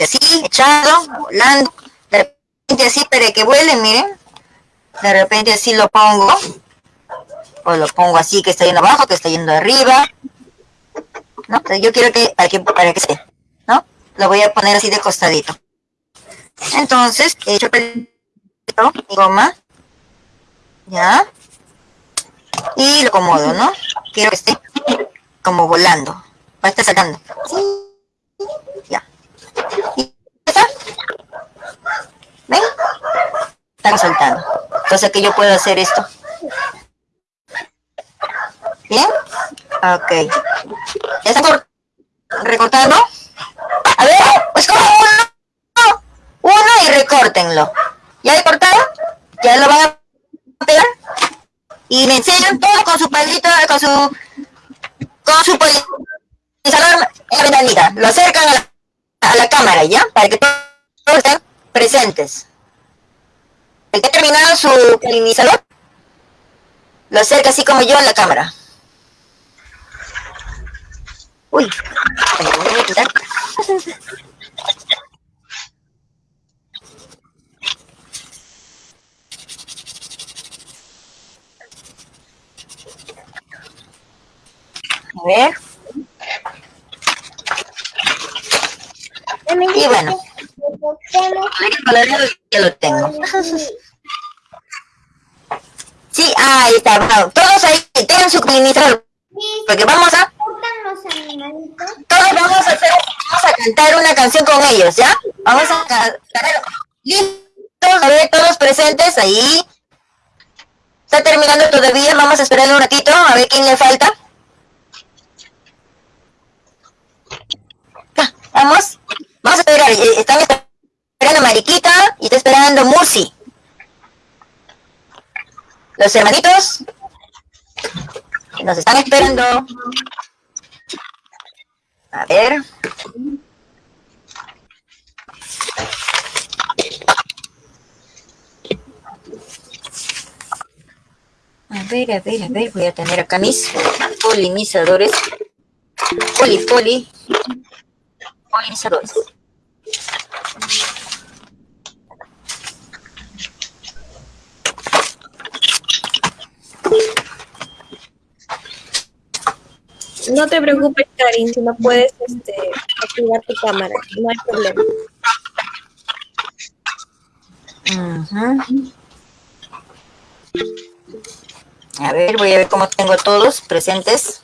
así, echado, volando. De repente así para que vuele, miren. De repente así lo pongo. O lo pongo así que está yendo abajo, que está yendo arriba. ¿No? yo quiero que para que, para que esté. ¿No? Lo voy a poner así de costadito. Entonces, he hecho el goma. Ya. Y lo acomodo, ¿no? Quiero que esté como volando. Va a estar sacando. Ya. ¿Y está? ¿Ven? Está soltando. Entonces que yo puedo hacer esto. ¿Bien? Ok. ¿Ya está recortando? A ver, pues como. Uno y recórtenlo. ¿Ya he cortado? ¿Ya lo van a pegar? Y me enseñan todo con su palito, con su con su polinizador en la ventanita. Lo acercan a la, a la cámara, ¿ya? Para que todos estén presentes. El que ha terminado su polinizador, Lo acerca así como yo a la cámara. Uy, me voy a quitar. A ver. Y bueno, el coloreado ya lo tengo. Sí, ahí está. bravo. Todos ahí tengan su administrador. Porque vamos a, todos vamos a hacer, vamos a cantar una canción con ellos, ¿ya? Vamos a cantar. Listos, a ver, todos presentes ahí. Está terminando todavía, vamos a esperar un ratito, a ver quién le falta. Vamos, vamos a esperar, eh, están esperando Mariquita y está esperando Musi. Los hermanitos nos están esperando. A ver. A ver, a ver, a ver, voy a tener acá mis polinizadores. Poli, poli. No te preocupes, Karin, si no puedes este, activar tu cámara, no hay problema. Ujú. A ver, voy a ver cómo tengo todos presentes.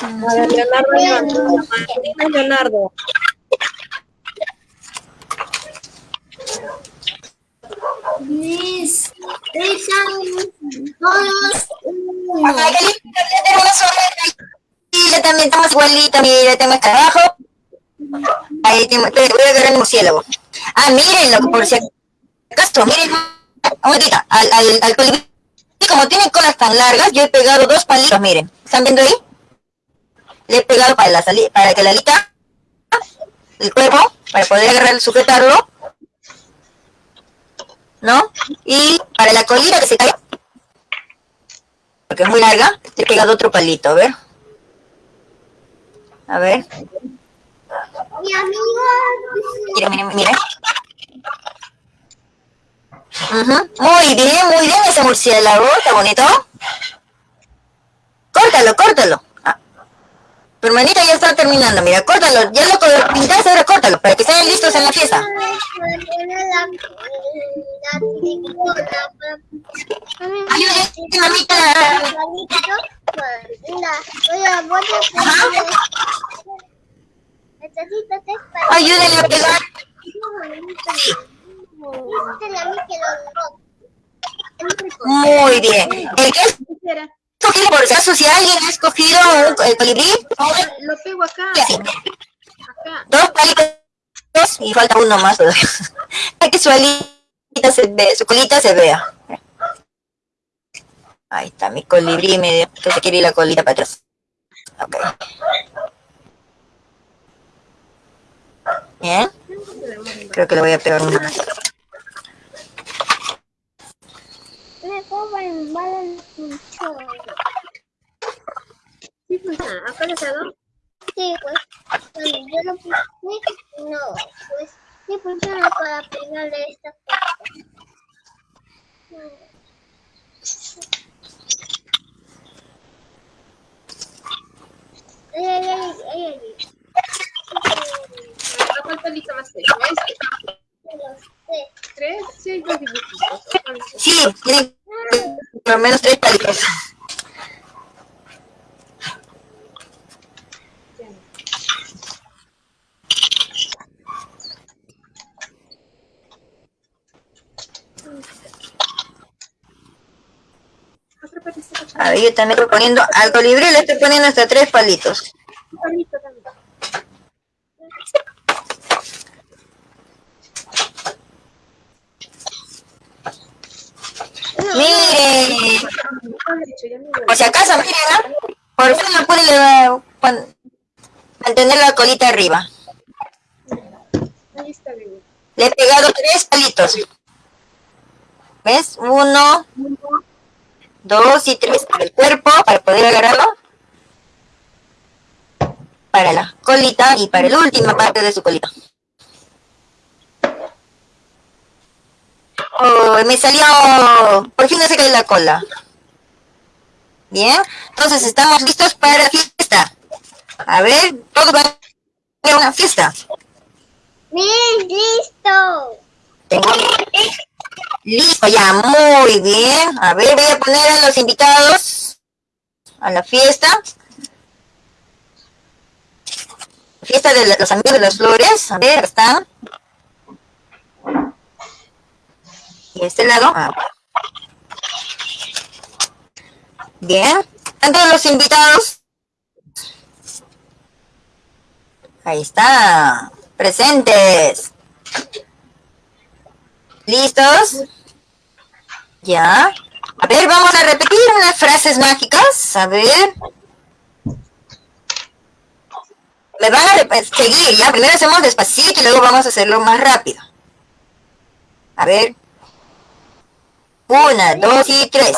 A ver, Leonardo, Leonardo. Mis, están todos qué lindo, ya tengo una sola. Y yo también tengo igualita, mira, tengo acá abajo. Ahí tengo, voy a agarrar el murciélago. Ah, mírenlo, por si acaso, miren, un momentito, al, al, al colibrí, como tiene colas tan largas, yo he pegado dos palitos, miren, ¿están viendo ahí? Le he pegado para, la sali- para que la alita, el cuerpo, para poder agarrar, sujetarlo, ¿no? Y para la colita que se caiga, porque es muy larga, le he pegado otro palito, a ver. A ver, mi amiga. mira, mira, mira. Ujú, Muy bien, muy bien ese murciélago, está bonito. Córtalo, córtalo. Tu hermanita ya está terminando, mira, córtalo, ya lo pintaste, ahora córtalo, para que estén listos en la fiesta. Ayúdate, mamita. Ayúdenle a pegar. Muy bien. El que es escogido por si acaso, si alguien ha escogido un el colibrí, lo pego acá. sí, Acá. dos palitos y falta uno más. Para que su alita se ve, su colita se vea. Ahí está mi colibrí medio, que se quiere ir la colita para atrás. Ok. Bien. Creo que le voy a pegar una más. Cobran balas mucho. Sí, pues cuando yo lo puse, no, pues sí funciona para pegarle esta cosa. Ay, ay, ay, ay, ay, más tres. Tres, sí, tiene por lo menos tres palitos. A ver, yo también estoy poniendo al colibrí le estoy poniendo hasta tres palitos. Palito también. Miren, Ah, de hecho, ya me voy. Por si acaso, miren, ¿ah? por fin la pude mantener la colita arriba. Ahí está. Le he pegado tres palitos. ¿Ves? Uno, dos y tres. El cuerpo para poder agarrarlo. Para la colita y para la última parte de su colita. Oh, me salió... Por fin no se cae la cola. Bien, entonces estamos listos para la fiesta. A ver, todos van a una fiesta. Bien, listo. Tengo... Listo, ya, muy bien. A ver, voy a poner a los invitados a la fiesta. Fiesta de los amigos de las flores. A ver, están. Y este lado. Ah. Bien. ¿Están todos los invitados? Ahí está. Presentes. ¿Listos? Ya. A ver, vamos a repetir unas frases mágicas. A ver. Me van a seguir, ya. Primero hacemos despacito y luego vamos a hacerlo más rápido. A ver. Una, dos y tres.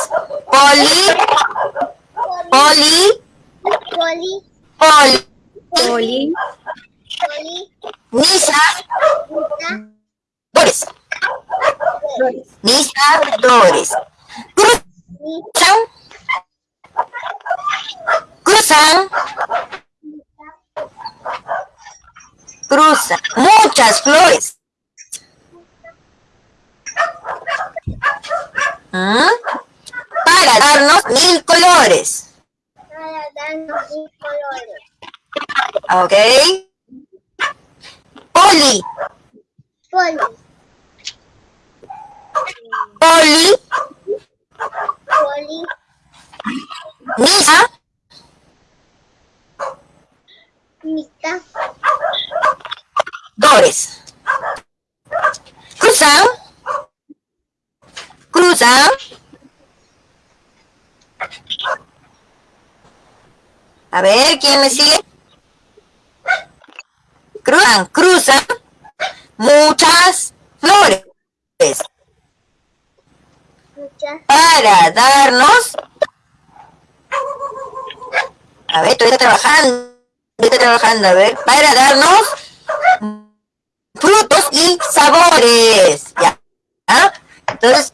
Poli. Poli. Poli, Poli. Poli, poli, Nisa. Nisa, Dores. Nisa. Dores. Cruzan. Cruzan. Cruzan. Muchas flores. ¿Mm? Para darnos mil colores. para darnos mil colores. ¿Ok? Poli. Poli, Poli. poli, Nisa. Nisa, Dores. Cruzan. Cruzan. A ver, ¿quién me sigue? Cruzan, cruzan. Muchas flores. muchas, Para darnos. A ver, estoy trabajando. Estoy trabajando, a ver. Para darnos frutos y sabores. ¿Ya? ¿Ah? Entonces,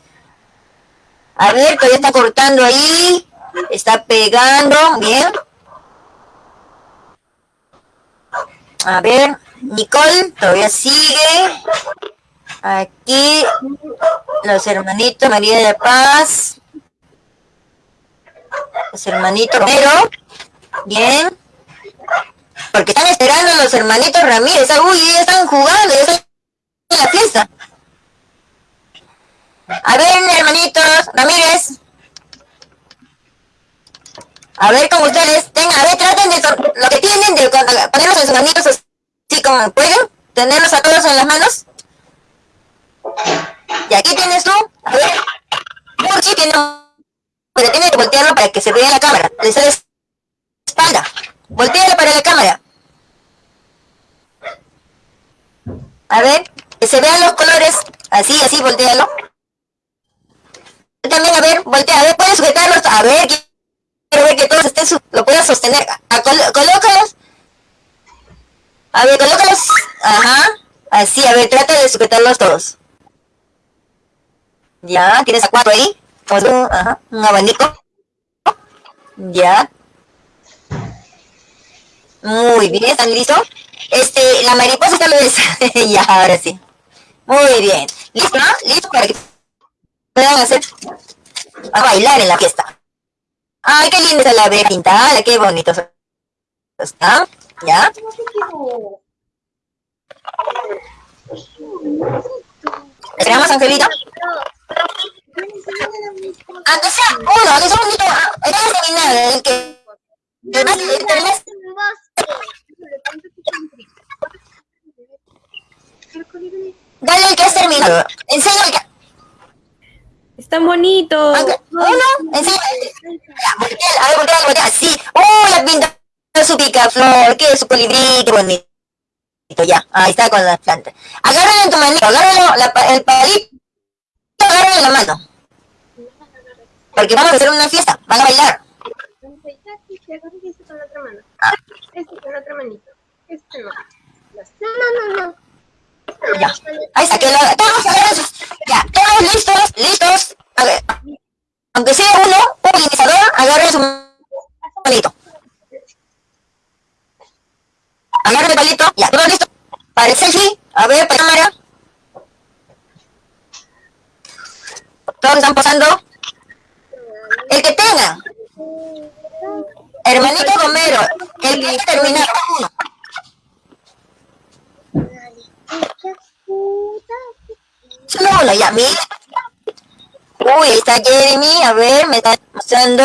a ver, todavía está cortando ahí. Está pegando. Bien. A ver, Nicole todavía sigue. Aquí los hermanitos María de Paz. Los hermanitos Romero. Bien. Porque están esperando los hermanitos Ramírez. Ah, Uy, ya están jugando, ya están en la fiesta. A ver, hermanitos Ramírez. A ver con ustedes. Tengan, a ver, traten de lo que tienen de ponerlos en sus manitos así como pueden. Tenerlos a todos en las manos. Y aquí tienes tú. A ver. Murchi tiene Pero tienes que voltearlo para que se vea la cámara. Le sale espalda. Voltealo para la cámara. A ver, que se vean los colores. Así, así, voltealo. También, a ver, voltea, a ver, puedes sujetarlos. A ver, quiero que todos estén, lo puedas sostener. A, col- colócalos. A ver, colócalos. Ajá. Así, a ver, trata de sujetarlos todos. Ya, tienes a cuatro ahí. Ajá, un abanico. Ya. Muy bien, ¿están listos? Este, la mariposa está lo ya, ahora sí. Muy bien. ¿Listo? ¿Listo para que puedan hacer a bailar en la fiesta? Ay, qué linda la ve pintada, qué bonito está. ¿Ya? ¿Esperamos, Angelito? Aunque sea uno, aunque sea un poquito, ah, el que. Dale el que has terminado. Enseña el que... Están bonitos. Uno, el que... Ya, voltea, A ver. Sí. ¡Oh, la pinta su picaflor! ¡Qué su colibrí! ¡Qué bonito! Ya, ahí está con las plantas. Agárralo en tu manito, agárralo la el palito agarren la mano. Porque vamos a hacer una fiesta, van a bailar. Este con la otra mano. Ah. Este con la otra manito. Este no. No, no, no, no. Ya. Ahí está, que lo, todos Ya, todos listos, listos. A ver. Aunque sea uno, un polinizador, agarren su palito. Agarren el palito, ya, todos listos. Para el selfie, a ver, para la cámara. Todos están posando. El que tenga, hermanito Romero, el que haya terminado uno. Solo uno, ya, mira. Uy, ahí está Jeremy, a ver, me está mostrando.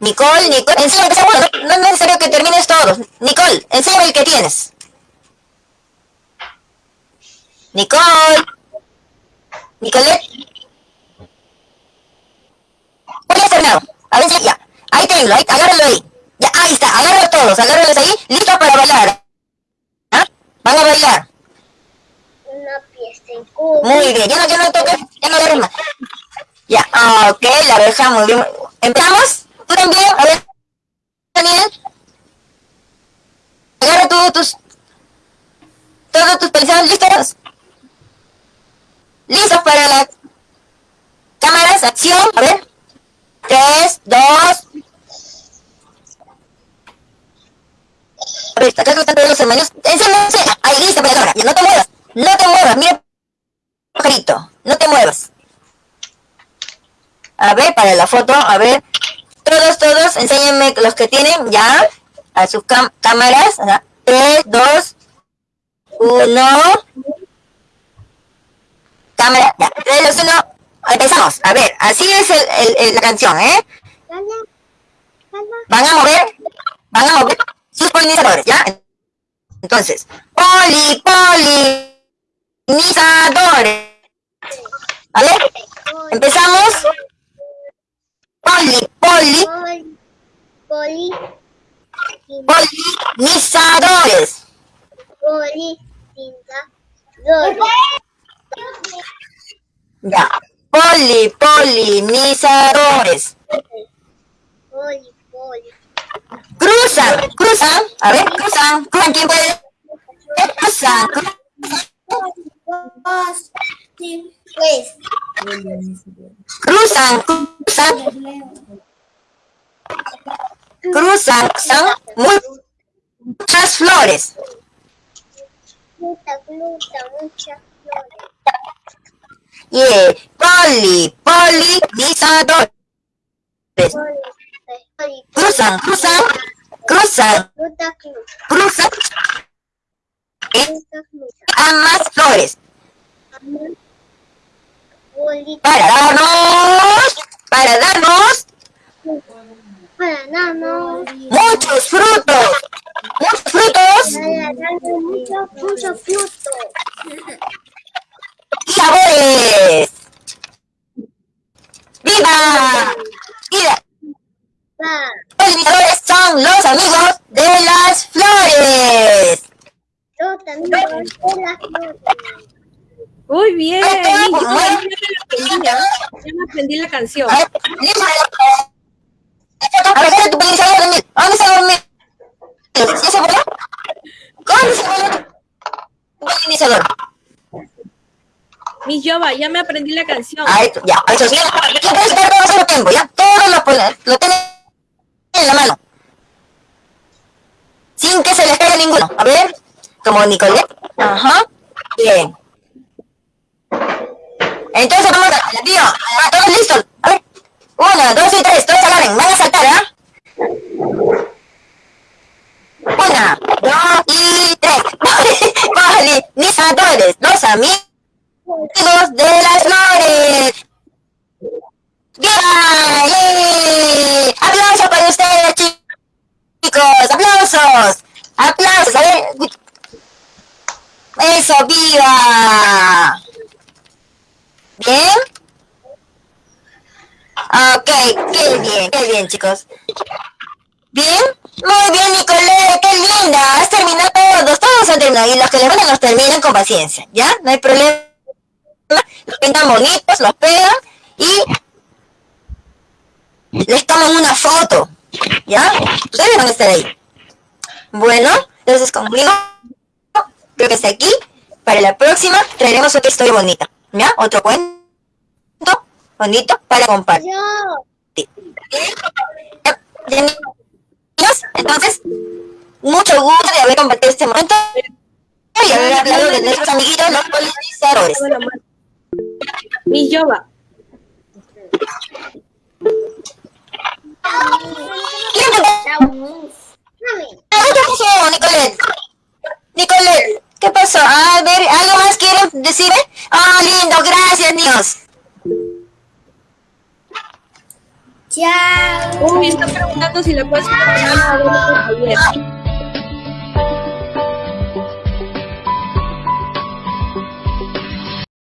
Nicole, Nicole, uno, no, es necesario que termines todos. Nicole, enséñame el que tienes. Nicole. Nicolette. ¿Cuál has terminado? A ver si ya. Ahí tengo, ahí, agárralo ahí. Ya, ahí está, agárralo todos, agárralos ahí, listo para bailar. ¿Ah? Van a bailar. Una pieza en cubo. Muy bien, ya no, ya no toques, ya no agarres más. Ya, ah, ok, la abeja, muy bien. ¿Empezamos? ¿Tú también? A ver, Daniel. Agarra tú tus... Todos tus pensados listos. ¿Listos para la... Cámaras, acción, a ver. Tres, dos... A ver, acá están todos los hermanos. Enséñame, ahí, listo para la cámara. Ya, no te muevas, no te muevas, mira no te muevas. A ver, para la foto, a ver. Todos, todos, enséñenme los que tienen ya a sus cámaras. Ajá. 3, 2, 1. Cámara, ya. 3, 2, 1. Empezamos. A ver, así es el, la canción, ¿eh? Van a mover, van a mover sus polinizadores, ¿ya? Entonces, poli, polinizadores. A ver, empezamos. Poli, poli, Poli, poli, polinizadores. poli, tinta, dori. Ya. Poli, polinizadores. Poli, poli. Cruzan, cruzan. A ver. Cruzan, ¿quién puede? Cruzan, cruzan. Pues, Cruzan, cruzan. Cruzan, cruzan. Muchas flores. gluta, muchas flores. Yeah. Poli. Poli, poli, Cruzan, cruzan, cruzan, cruzan. Gluta, gluta. a más flores. Para darnos, para darnos para darnos, muchos frutos. Muchos frutos para darnos mucho, mucho fruto. y sabores. ¡Viva! ¡Viva! Va, Los son los amigos de las flores. De las. Muy bien. Yo aprendí. Ya aprendí la canción. A ver, listo. A ver, déjame tu polinizador dormir. ¿A ¿Dónde está dormir? ¿Ya me aprendí la canción. Ya, eso sí, ya puedes estar todo tiempo, ya, todo lo, lo tiene en la mano. Sin que se les caiga ninguno. A ver, como Nicolette. Ajá, bien. Entonces vamos a, tío, ah, todos listos. A ver, una, dos y tres, todos agarren, van a saltar, ¿ah? Una, dos y tres. Polinizadores, los amigos de las flores. ¡Viva! ¡Eh! ¡Aplausos para ustedes, chi- chicos! ¡Aplausos! ¡Aplausos! A ver. ¡Eso, viva! ¿Bien? Ok, qué bien, qué bien, chicos. ¿Bien? Muy bien, Nicolette, qué linda. Has terminado todos, todos han terminado. Y los que les van los terminan con paciencia, ¿ya? No hay problema. Los pintan bonitos, los pegan y les toman una foto, ¿ya? Ustedes van a estar ahí. Bueno, entonces conmigo, creo que está aquí. Para la próxima traeremos otra historia bonita, ¿ya? Otro cuento bonito para compartir. Entonces, mucho gusto de haber compartido este momento y haber hablado de nuestros amiguitos los polinizadores. Mi Yoba. ¿Quién te Mami. Ah, ¿Qué pasó, Nicolette? Nicolette, ¿qué pasó? A ver, ¿algo más quieren decirme? Ah, lindo, gracias, niños. Chao. Uy, está preguntando si le puedes poner a.